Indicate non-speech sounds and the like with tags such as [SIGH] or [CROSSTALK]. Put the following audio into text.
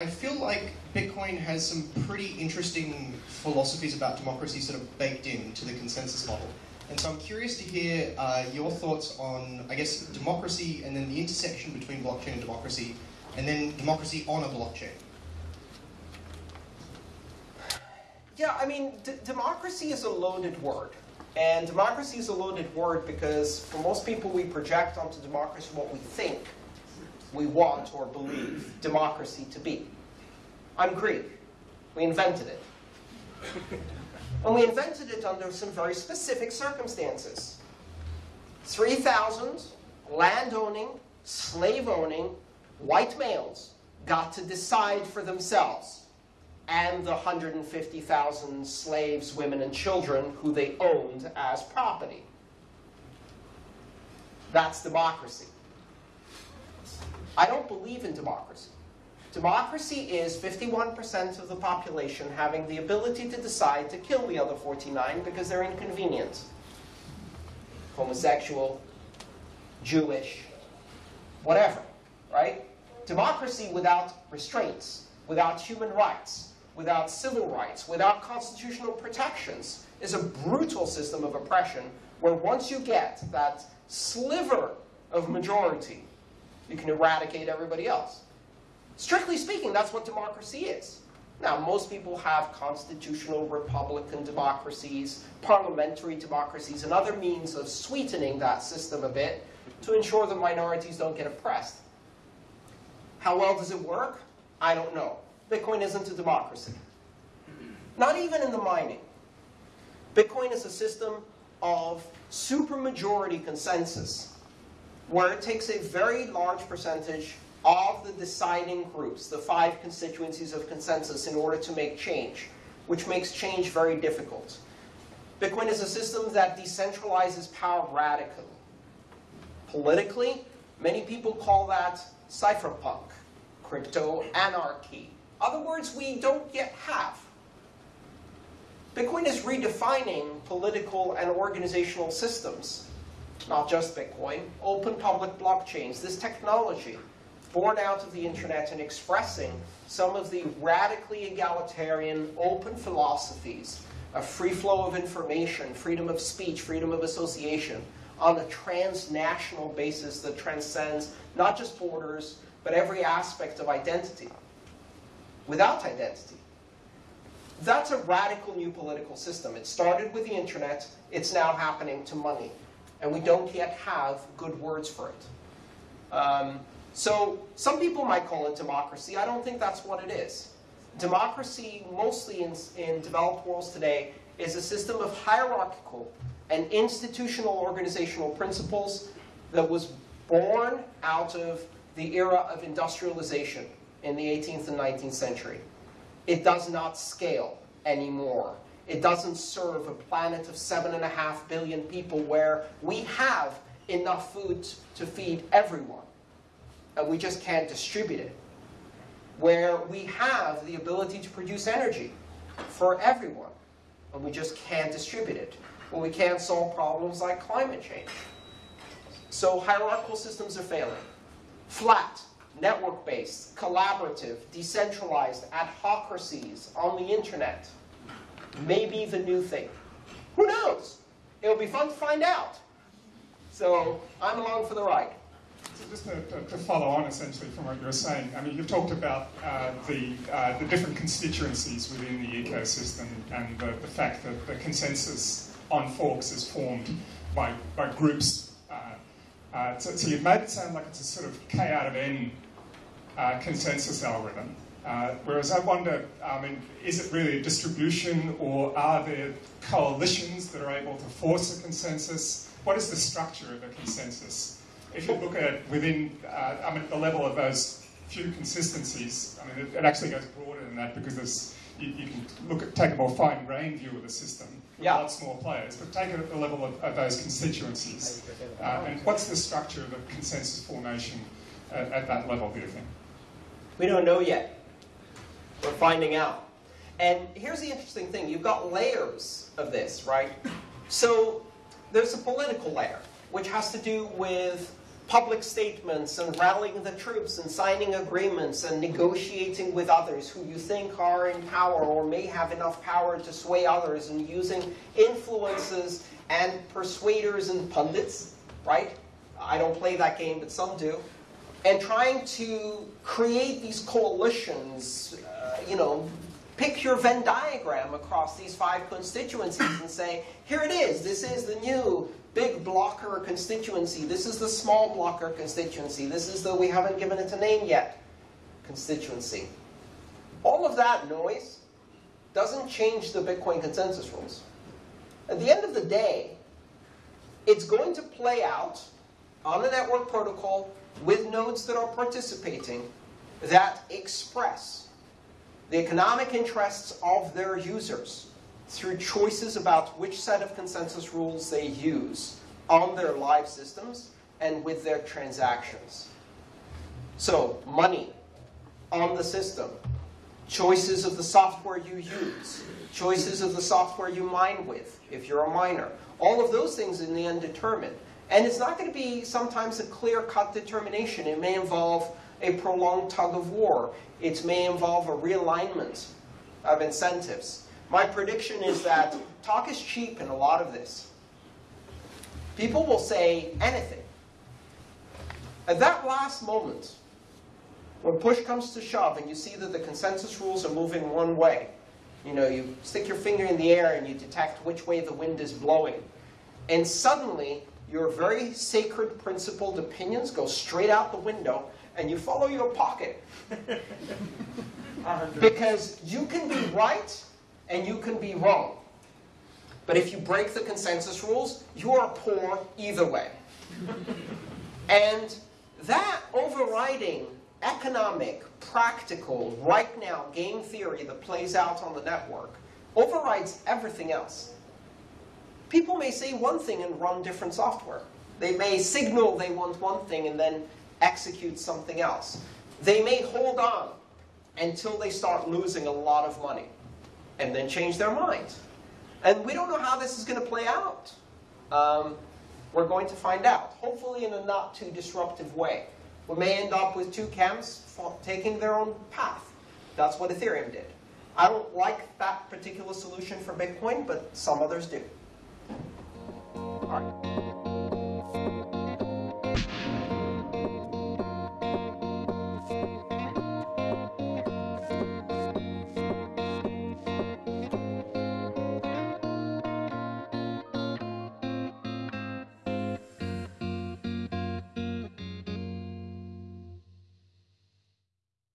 I feel like Bitcoin has some pretty interesting philosophies about democracy sort of baked into the consensus model. And so I'm curious to hear uh, your thoughts on, I guess, democracy and then the intersection between blockchain and democracy, and then democracy on a blockchain. Yeah, I mean, democracy is a loaded word. And democracy is a loaded word because for most people we project onto democracy what we think we want or believe democracy to be. I'm Greek. We invented it. [LAUGHS] and we invented it under some very specific circumstances. 3,000 land-owning, slave-owning white males got to decide for themselves and the 150,000 slaves, women, and children who they owned as property. That's democracy. I don't believe in democracy. Democracy is 51% of the population having the ability to decide to kill the other 49 because they're inconvenient. Homosexual, Jewish, whatever, right? Democracy without restraints, without human rights, without civil rights, without constitutional protections, is a brutal system of oppression where once you get that sliver of majority, you can eradicate everybody else. Strictly speaking, that's what democracy is. Now, most people have constitutional republican democracies, parliamentary democracies, and other means of sweetening that system a bit to ensure that minorities don't get oppressed. How well does it work? I don't know. Bitcoin isn't a democracy. Not even in the mining. Bitcoin is a system of supermajority consensus, where it takes a very large percentage of the deciding groups, the five constituencies of consensus, in order to make change, which makes change very difficult. Bitcoin is a system that decentralizes power radically. Politically, many people call that cypherpunk, crypto anarchy, other words we don't yet have. Bitcoin is redefining political and organizational systems. Not just Bitcoin, open public blockchains, this technology born out of the internet and expressing some of the radically egalitarian open philosophies of free flow of information, freedom of speech, freedom of association on a transnational basis that transcends not just borders, but every aspect of identity without identity. That's a radical new political system. It started with the internet. It's now happening to money. And we don't yet have good words for it. Um, so some people might call it democracy. I don't think that's what it is. Democracy, mostly in, in developed worlds today, is a system of hierarchical and institutional organizational principles that was born out of the era of industrialization in the 18th and 19th century. It does not scale anymore. It doesn't serve a planet of seven and a half billion people where we have enough food to feed everyone. And we just can't distribute it. Where we have the ability to produce energy for everyone. And we just can't distribute it. Where we can't solve problems like climate change. So hierarchical systems are failing. Flat, network-based, collaborative, decentralized, ad adhocracies on the internet may be the new thing. Who knows? It'll be fun to find out. So I'm along for the ride. Just to, to, follow on essentially from what you were saying, I mean, you've talked about uh, the, uh, the different constituencies within the ecosystem and the, the fact that the consensus on forks is formed by, by groups. Uh, uh so, so, you've made it sound like it's a sort of K out of N uh, consensus algorithm. Uh, whereas I wonder, I mean, is it really a distribution or are there coalitions that are able to force a consensus? What is the structure of a consensus? If you look at it within, uh, I mean, the level of those few consistencies, I mean, it, it actually goes broader than that because there's, you, you, can look at, take a more fine-grained view of the system with yeah. lots more players, but take it at the level of, of those constituencies. Uh, and what's the structure of a consensus formation at, at that level, do you think? We don't know yet. We're finding out. And here's the interesting thing. You've got layers of this, right? So there's a political layer, which has to do with public statements and rallying the troops and signing agreements and negotiating with others who you think are in power or may have enough power to sway others and using influences and persuaders and pundits, right? I don't play that game, but some do. And trying to create these coalitions, uh, you know, pick your Venn diagram across these five constituencies and say, here it is, this is the new big blocker constituency, this is the small blocker constituency, this is the we haven't given it a name yet constituency. All of that noise doesn't change the Bitcoin consensus rules. At the end of the day, it's going to play out on the network protocol with nodes that are participating that express the economic interests of their users through choices about which set of consensus rules they use on their live systems and with their transactions. So, money on the system, choices of the software you use, choices of the software you mine with, if you're a miner. All of those things in the end determine. And it's not going to be sometimes a clear-cut determination. It may involve a prolonged tug of war. It may involve a realignment of incentives. My prediction is that talk is cheap in a lot of this. People will say anything. At that last moment, when push comes to shove and you see that the consensus rules are moving one way, you know, you stick your finger in the air and you detect which way the wind is blowing. And suddenly, your very sacred principled opinions go straight out the window and you follow your pocket. [LAUGHS] because you can be right and you can be wrong. But if you break the consensus rules, you are poor either way. and that overriding economic, practical, right now game theory that plays out on the network overrides everything else. People may say one thing and run different software. They may signal they want one thing and then execute something else. They may hold on until they start losing a lot of money and then change their mind. And we don't know how this is going to play out. Um, we're going to find out, hopefully in a not too disruptive way. We may end up with two camps taking their own path. That's what Ethereum did. I don't like that particular solution for Bitcoin, but some others do. Bye.